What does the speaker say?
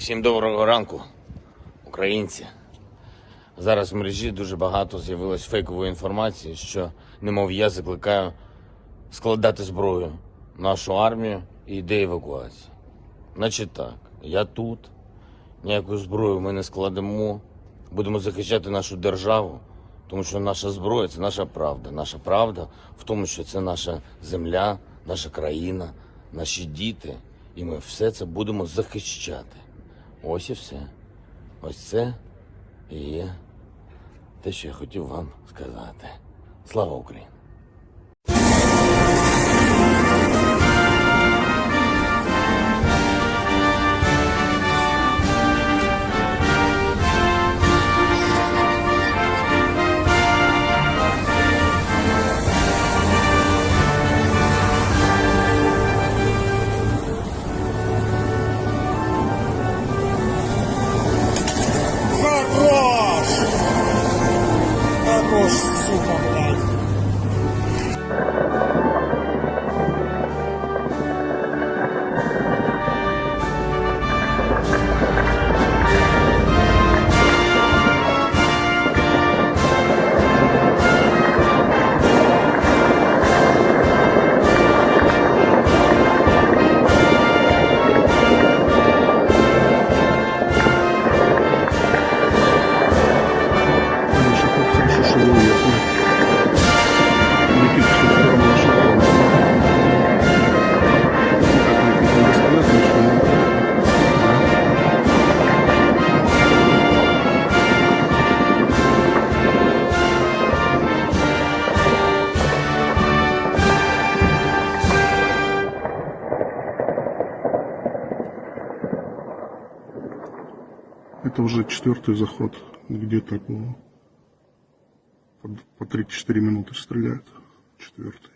Всім доброго ранку, українці. Зараз в мережі дуже багато з'явилось фейкової інформації, що, немов я закликаю складати зброю нашу армію і йде евакуації. Значить так, я тут, ніяку зброю ми не складемо, будемо захищати нашу державу, тому що наша зброя це наша правда. Наша правда в тому, що це наша земля, наша країна, наші діти. І ми все це будемо захищати. Ось і все. Ось це і є те, що я хотів вам сказати. Слава Україні! This is. Это уже четвертый заход. Где-то по, по 3-4 минуты стреляют. Четвертый.